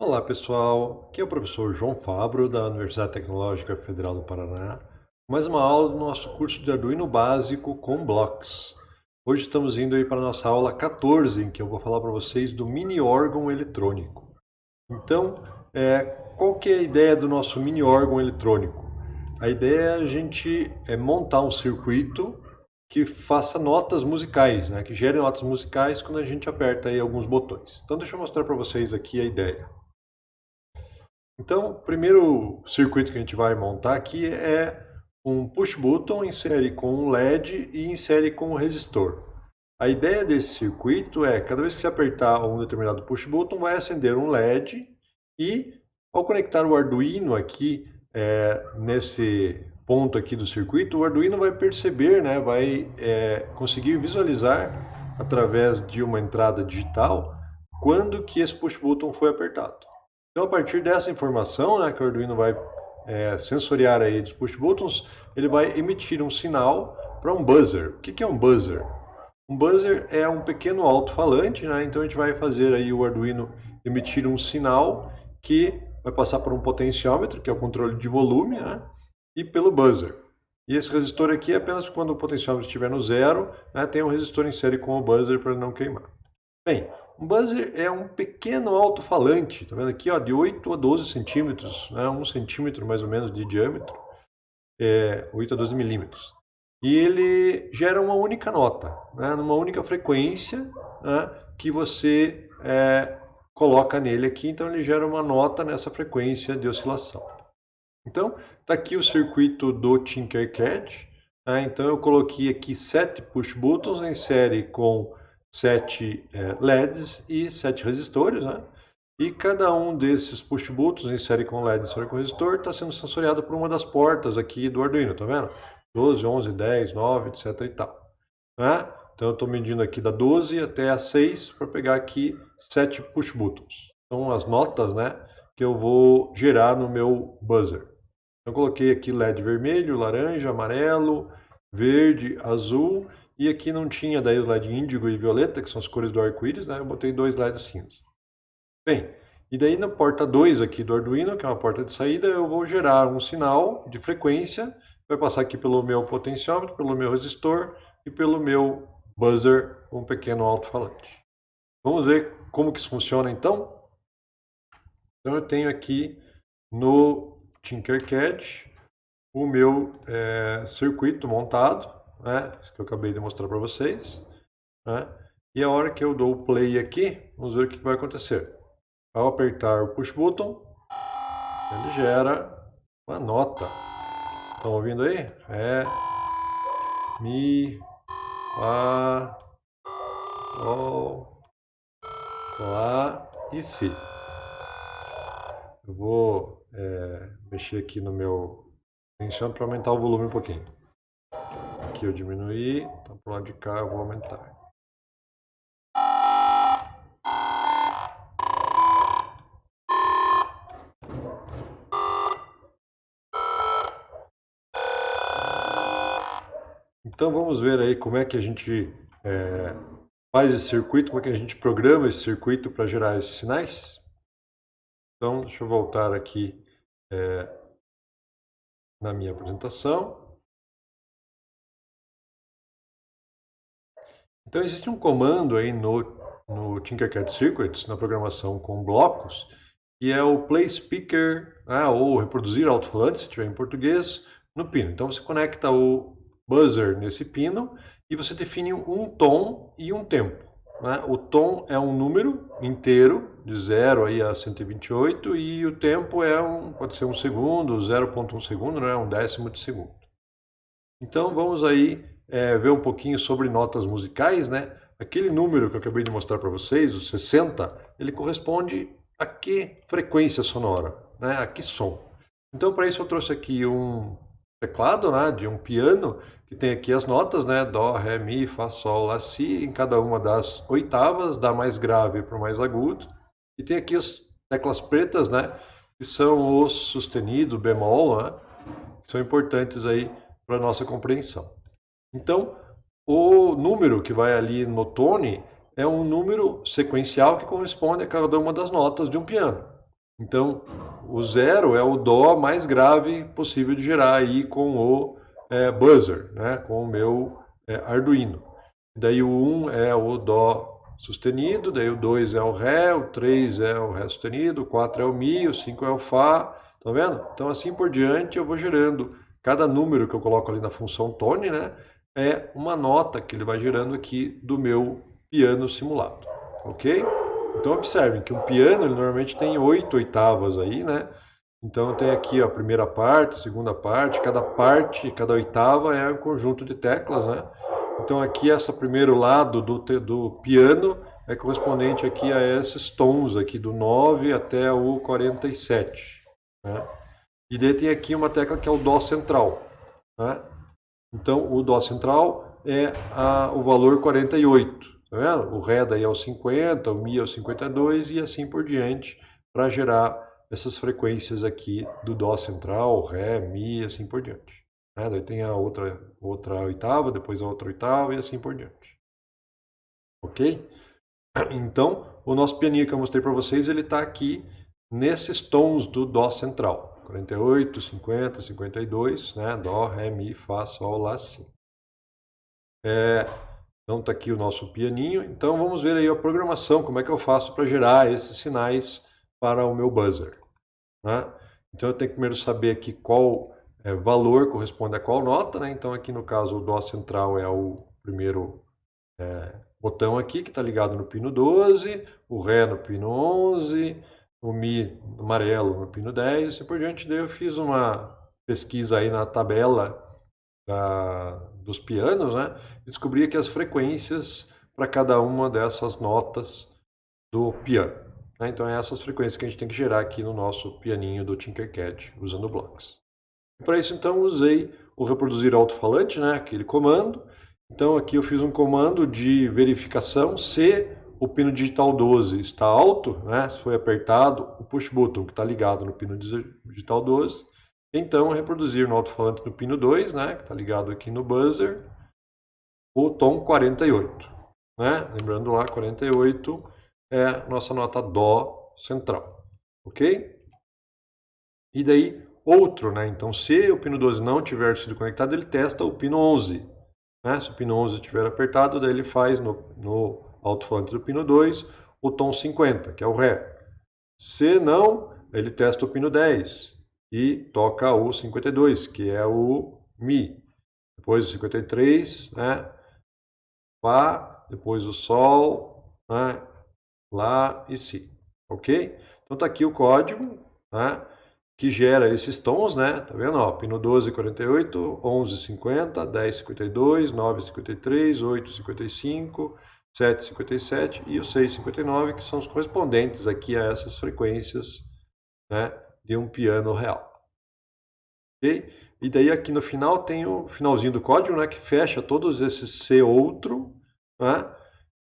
Olá pessoal, aqui é o professor João Fabro da Universidade Tecnológica Federal do Paraná. Mais uma aula do nosso curso de Arduino básico com blocos. Hoje estamos indo aí para a nossa aula 14, em que eu vou falar para vocês do mini órgão eletrônico. Então, é, qual que é a ideia do nosso mini órgão eletrônico? A ideia é a gente é, montar um circuito que faça notas musicais, né? que gere notas musicais quando a gente aperta aí alguns botões. Então deixa eu mostrar para vocês aqui a ideia. Então, o primeiro circuito que a gente vai montar aqui é um push button em série com um LED e em série com um resistor. A ideia desse circuito é, cada vez que você apertar um determinado push button, vai acender um LED e, ao conectar o Arduino aqui é, nesse ponto aqui do circuito, o Arduino vai perceber, né, vai é, conseguir visualizar através de uma entrada digital quando que esse push button foi apertado. Então, a partir dessa informação né, que o Arduino vai é, sensoriar aí dos push buttons, ele vai emitir um sinal para um buzzer. O que, que é um buzzer? Um buzzer é um pequeno alto-falante, né? então a gente vai fazer aí o Arduino emitir um sinal que vai passar por um potenciômetro, que é o controle de volume, né? e pelo buzzer. E esse resistor aqui é apenas quando o potenciômetro estiver no zero, né? tem um resistor em série com o buzzer para não queimar. Bem, um buzzer é um pequeno alto-falante, tá vendo aqui, ó, de 8 a 12 centímetros, né, 1 centímetro mais ou menos de diâmetro, é, 8 a 12 milímetros. E ele gera uma única nota, né, numa única frequência né, que você é, coloca nele aqui, então ele gera uma nota nessa frequência de oscilação. Então, está aqui o circuito do Tinkercad, né, então eu coloquei aqui sete push buttons em série com sete é, LEDs e sete resistores, né? E cada um desses push buttons em série com LED e série com resistor está sendo sensoriado por uma das portas aqui do Arduino, tá vendo? 12, 11, 10, 9, etc e tal. Né? Então eu estou medindo aqui da 12 até a 6 para pegar aqui sete push buttons. São as notas né, que eu vou gerar no meu buzzer. Eu coloquei aqui LED vermelho, laranja, amarelo, verde, azul e aqui não tinha daí os LED índigo e violeta, que são as cores do arco-íris, né? Eu botei dois LEDs cinza. Bem, e daí na porta 2 aqui do Arduino, que é uma porta de saída, eu vou gerar um sinal de frequência, vai passar aqui pelo meu potenciômetro, pelo meu resistor e pelo meu buzzer, um pequeno alto-falante. Vamos ver como que isso funciona então? Então eu tenho aqui no Tinkercad o meu é, circuito montado, né, que eu acabei de mostrar para vocês. Né, e a hora que eu dou o play aqui, vamos ver o que vai acontecer. Ao apertar o push button, ele gera uma nota. Estão ouvindo aí? Ré, Mi, Fá, Sol, Lá e Si. Eu vou é, mexer aqui no meu tensiômetro para aumentar o volume um pouquinho. Aqui eu diminuí, então pro lado de cá eu vou aumentar. Então vamos ver aí como é que a gente é, faz esse circuito, como é que a gente programa esse circuito para gerar esses sinais. Então deixa eu voltar aqui é, na minha apresentação. Então existe um comando aí no, no Tinkercad Circuits, na programação com blocos, que é o play speaker, né, ou reproduzir alto-falante, se tiver em português, no pino. Então você conecta o buzzer nesse pino e você define um tom e um tempo. Né? O tom é um número inteiro, de 0 aí a 128, e o tempo é um, pode ser um segundo, 0.1 segundo, né? um décimo de segundo. Então vamos aí é, ver um pouquinho sobre notas musicais, né? Aquele número que eu acabei de mostrar para vocês, o 60, ele corresponde a que frequência sonora, né? A que som. Então, para isso eu trouxe aqui um teclado, né, de um piano, que tem aqui as notas, né, dó, ré, mi, fá, sol, lá, si, em cada uma das oitavas, da mais grave para o mais agudo. E tem aqui as teclas pretas, né, que são os sustenidos, bemol, né, que são importantes aí para nossa compreensão. Então, o número que vai ali no tone é um número sequencial que corresponde a cada uma das notas de um piano. Então, o zero é o dó mais grave possível de gerar aí com o é, buzzer, né? com o meu é, Arduino. Daí o 1 é o dó sustenido, daí o 2 é o ré, o 3 é o ré sustenido, o 4 é o mi, o 5 é o fá, tá vendo? Então assim por diante eu vou gerando, cada número que eu coloco ali na função tone, né, é uma nota que ele vai gerando aqui do meu piano simulado, ok? Então observem que um piano ele normalmente tem oito oitavas aí, né? Então tem aqui a primeira parte, a segunda parte, cada parte, cada oitava é um conjunto de teclas, né? Então aqui esse primeiro lado do, do piano é correspondente aqui a esses tons aqui do 9 até o 47. Né? E daí tem aqui uma tecla que é o Dó central. Né? Então o Dó central é a, o valor 48. Tá vendo? O Ré daí é o 50, o Mi é o 52 e assim por diante para gerar essas frequências aqui do Dó central, Ré, Mi e assim por diante. Né? Daí tem a outra, outra oitava, depois a outra oitava e assim por diante. Ok? Então, o nosso pianinho que eu mostrei para vocês, ele está aqui nesses tons do Dó central. 48, 50, 52, né? Dó, Ré, Mi, Fá, Sol, Lá, Si. É, então está aqui o nosso pianinho. Então vamos ver aí a programação, como é que eu faço para gerar esses sinais para o meu buzzer. Né? Então eu tenho que primeiro saber aqui qual é, valor corresponde a qual nota. Né? Então aqui no caso o Dó central é o primeiro é, botão aqui que está ligado no pino 12, o Ré no pino 11, o Mi amarelo no pino 10 e assim por diante. Daí eu fiz uma pesquisa aí na tabela da, dos pianos, né, descobria que as frequências para cada uma dessas notas do piano. Né? Então, é essas frequências que a gente tem que gerar aqui no nosso pianinho do Tinkercad, usando blocks. Para isso, então, usei o reproduzir alto-falante, né, aquele comando. Então, aqui eu fiz um comando de verificação se o pino digital 12 está alto, né, se foi apertado, o push button que está ligado no pino digital 12, então, reproduzir no alto-falante do pino 2, né, que está ligado aqui no buzzer, o tom 48. Né? Lembrando lá, 48 é nossa nota Dó central. Ok? E daí, outro, né? Então, se o pino 12 não tiver sido conectado, ele testa o pino 11. Né? Se o pino 11 estiver apertado, daí ele faz no, no alto-falante do pino 2 o tom 50, que é o Ré. Se não, ele testa o pino 10 e toca o 52, que é o Mi. Depois o 53, né? Fá, depois o Sol, né? Lá e Si. Ok? Então tá aqui o código, né? Que gera esses tons, né? Tá vendo? Ó, pino 12, 48, 11, 50, 10, 52, 9, 53, 8, 55, 7, 57 e o 6, 59, que são os correspondentes aqui a essas frequências, né? de um piano real. Okay? E daí aqui no final tem o finalzinho do código, né, que fecha todos esses C outro, né?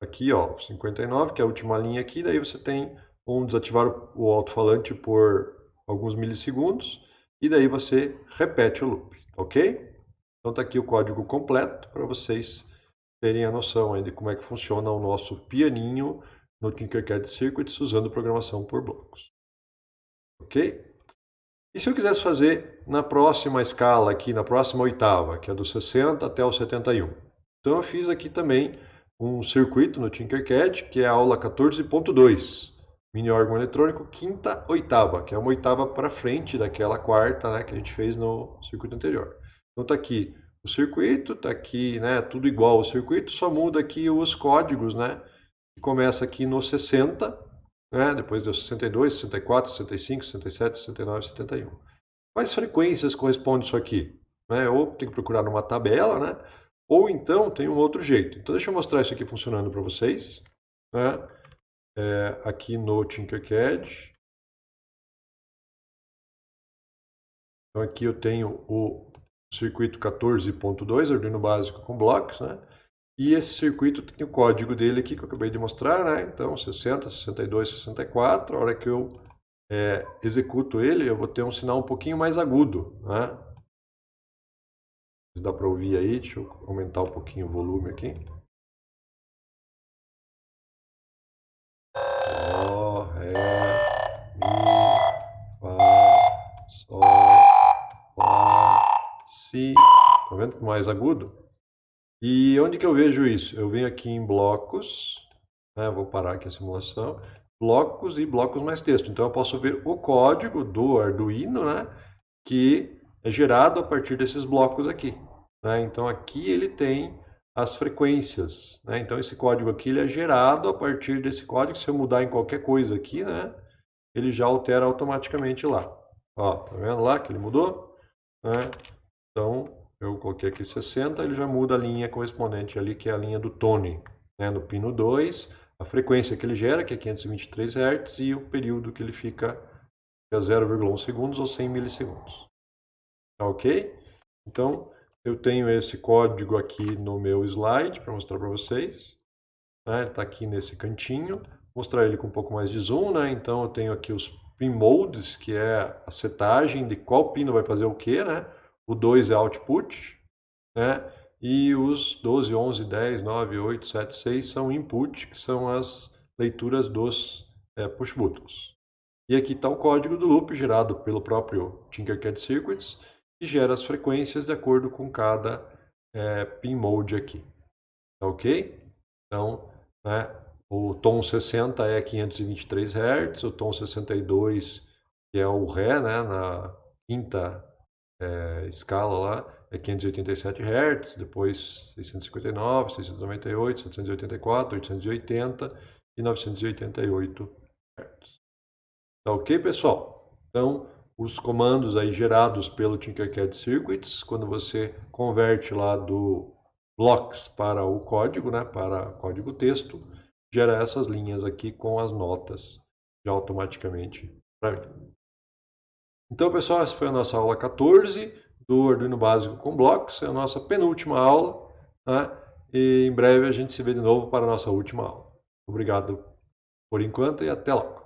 Aqui, ó, 59, que é a última linha aqui, daí você tem um desativar o alto-falante por alguns milissegundos, e daí você repete o loop, ok? Então tá aqui o código completo para vocês terem a noção de como é que funciona o nosso pianinho no Tinkercad Circuits usando programação por blocos. Ok? E se eu quisesse fazer na próxima escala aqui, na próxima oitava, que é do 60 até o 71. Então eu fiz aqui também um circuito no Tinkercad, que é a aula 14.2, mini órgão eletrônico, quinta oitava, que é uma oitava para frente daquela quarta né, que a gente fez no circuito anterior. Então está aqui o circuito, está aqui né, tudo igual ao circuito, só muda aqui os códigos, né? Começa aqui no 60, né? depois deu 62, 64, 65, 67, 69, 71. Quais frequências corresponde isso aqui? Né? Ou tem que procurar numa tabela, né? ou então tem um outro jeito. Então deixa eu mostrar isso aqui funcionando para vocês. Né? É, aqui no Tinkercad. Então aqui eu tenho o circuito 14.2, Arduino básico com blocos, né? E esse circuito tem o código dele aqui que eu acabei de mostrar, né? Então 60, 62, 64. A hora que eu é, executo ele, eu vou ter um sinal um pouquinho mais agudo, né? Dá para ouvir aí, deixa eu aumentar um pouquinho o volume aqui. Dó, Ré, Mi, Si. Tá vendo? Mais agudo. E onde que eu vejo isso? Eu venho aqui em blocos, né? vou parar aqui a simulação, blocos e blocos mais texto. Então eu posso ver o código do Arduino, né? que é gerado a partir desses blocos aqui. Né? Então aqui ele tem as frequências. Né? Então esse código aqui ele é gerado a partir desse código. Se eu mudar em qualquer coisa aqui, né? ele já altera automaticamente lá. Ó, tá vendo lá que ele mudou? Né? Então eu coloquei aqui 60, ele já muda a linha correspondente ali, que é a linha do Tone. Né? No pino 2, a frequência que ele gera, que é 523 Hz, e o período que ele fica, que é 0,1 segundos ou 100 milissegundos. Tá ok? Então, eu tenho esse código aqui no meu slide para mostrar para vocês. Né? Ele está aqui nesse cantinho. Vou mostrar ele com um pouco mais de zoom. Né? Então, eu tenho aqui os pin modes, que é a setagem de qual pino vai fazer o que, né? O 2 é output, né? e os 12, 11, 10, 9, 8, 7, 6 são input, que são as leituras dos é, push buttons. E aqui está o código do loop gerado pelo próprio Tinkercad Circuits, que gera as frequências de acordo com cada é, pin mode aqui. Tá ok? Então, né, o tom 60 é 523 Hz, o tom 62, que é o Ré, né, na quinta é, escala lá é 587 Hz, depois 659, 698, 784, 880 e 988 Hz. Tá ok, pessoal? Então, os comandos aí gerados pelo Tinkercad Circuits, quando você converte lá do blocks para o código, né, para código texto, gera essas linhas aqui com as notas já automaticamente para mim. Então, pessoal, essa foi a nossa aula 14 do Arduino Básico com blocos. É a nossa penúltima aula. Né? E em breve a gente se vê de novo para a nossa última aula. Obrigado por enquanto e até logo.